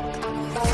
Bye.